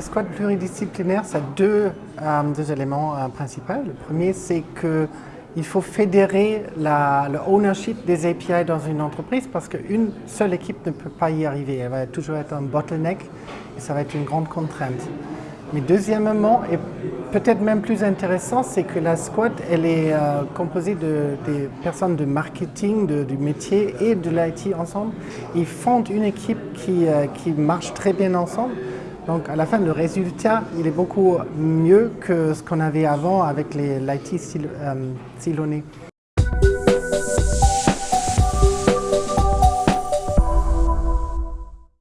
squad pluridisciplinaire, ça a deux, euh, deux éléments euh, principaux. Le premier, c'est qu'il faut fédérer la, le ownership des API dans une entreprise parce qu'une seule équipe ne peut pas y arriver. Elle va toujours être un bottleneck et ça va être une grande contrainte. Mais deuxièmement, et peut-être même plus intéressant, c'est que la squad, elle est euh, composée de, des personnes de marketing, du métier et de l'IT ensemble. Ils fondent une équipe qui, qui marche très bien ensemble. Donc à la fin, le résultat, il est beaucoup mieux que ce qu'on avait avant avec l'IT sil, euh, silonné.